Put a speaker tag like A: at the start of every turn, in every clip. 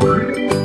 A: The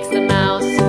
A: cat takes the mouse,